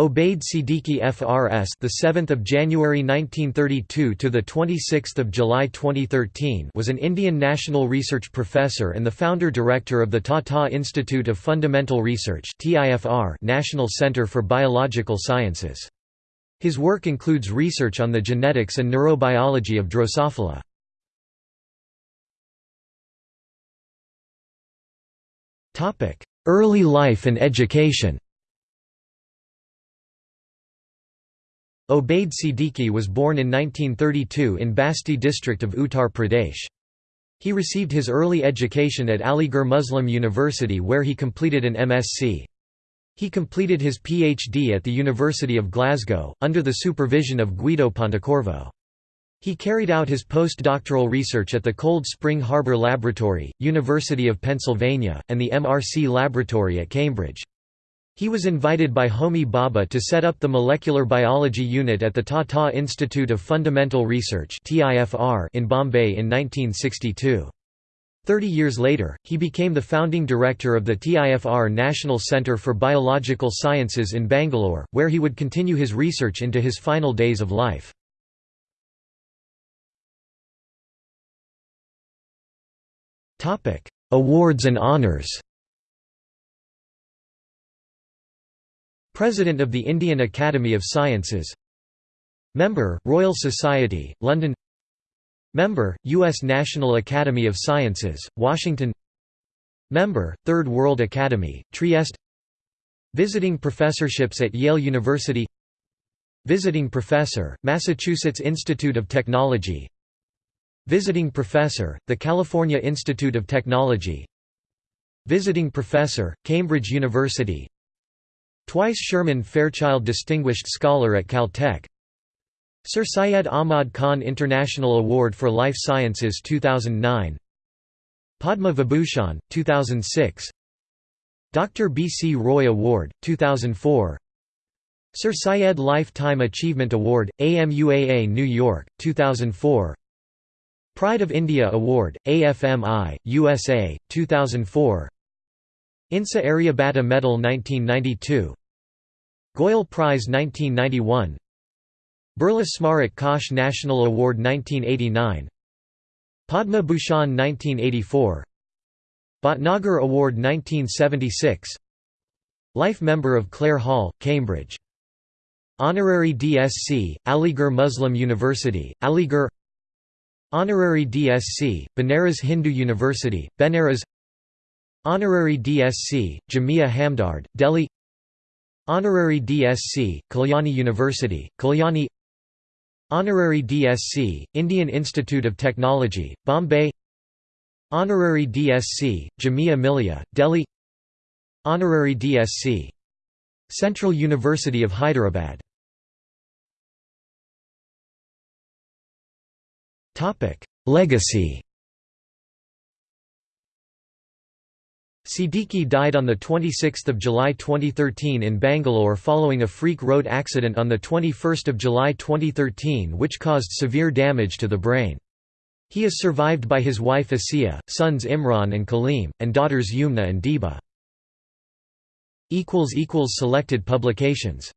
Obaid Siddiqui FRS the 7th of January 1932 to the 26th of July 2013 was an Indian National Research Professor and the founder director of the Tata Institute of Fundamental Research TIFR National Centre for Biological Sciences. His work includes research on the genetics and neurobiology of Drosophila. Topic: Early life and education. Obaid Siddiqui was born in 1932 in Basti district of Uttar Pradesh. He received his early education at Aligarh Muslim University where he completed an MSc. He completed his PhD at the University of Glasgow, under the supervision of Guido Pontecorvo. He carried out his postdoctoral research at the Cold Spring Harbor Laboratory, University of Pennsylvania, and the MRC Laboratory at Cambridge. He was invited by Homi Bhabha to set up the molecular biology unit at the Tata Institute of Fundamental Research in Bombay in 1962. Thirty years later, he became the founding director of the TIFR National Centre for Biological Sciences in Bangalore, where he would continue his research into his final days of life. Awards and honours President of the Indian Academy of Sciences. Member, Royal Society, London. Member, U.S. National Academy of Sciences, Washington. Member, Third World Academy, Trieste. Visiting professorships at Yale University. Visiting Professor, Massachusetts Institute of Technology. Visiting Professor, the California Institute of Technology. Visiting Professor, Cambridge University Twice Sherman Fairchild Distinguished Scholar at Caltech Sir Syed Ahmad Khan International Award for Life Sciences 2009 Padma Vibhushan, 2006 Dr. B. C. Roy Award, 2004 Sir Syed Lifetime Achievement Award, AMUAA New York, 2004 Pride of India Award, AFMI, USA, 2004 INSA Aryabhatta Medal 1992 Goyal Prize 1991 Birla Smarak Kosh National Award 1989 Padma Bhushan 1984 Bhatnagar Award 1976 Life Member of Clare Hall, Cambridge. Honorary DSc, Aligarh Muslim University, Aligarh. Honorary DSc, Banaras Hindu University, Benares. Honorary DSc, Jamia Hamdard, Delhi Honorary DSc, Kalyani University, Kalyani Honorary DSc, Indian Institute of Technology, Bombay Honorary DSc, Jamia Millia, Delhi Honorary DSc. Central University of Hyderabad Legacy Siddiqui died on 26 July 2013 in Bangalore following a freak road accident on 21 July 2013 which caused severe damage to the brain. He is survived by his wife Asiya, sons Imran and Kaleem, and daughters Yumna and Deba. Selected publications